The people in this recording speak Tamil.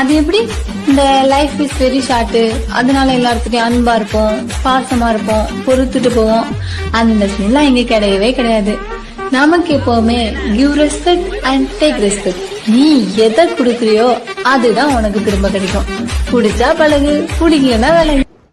அது எப்படி? இந்த லைஃப் இஸ் வெரி ஷார்ட் அதனால எல்லாருக்கிட்டையும் அன்பா இருப்போம் பாசமா இருப்போம் பொறுத்துட்டு போவோம். அந்த சீன்லாம் இங்க கிடையவே கிடையாது. நமக்கு எப்பவுமே give respect and take respect நீ எதை கொடுக்குறியோ அதுதான் உனக்கு திரும்ப கிடைக்கும். பிடிச்சா பழகு பிடிக்கலன்னா விலகு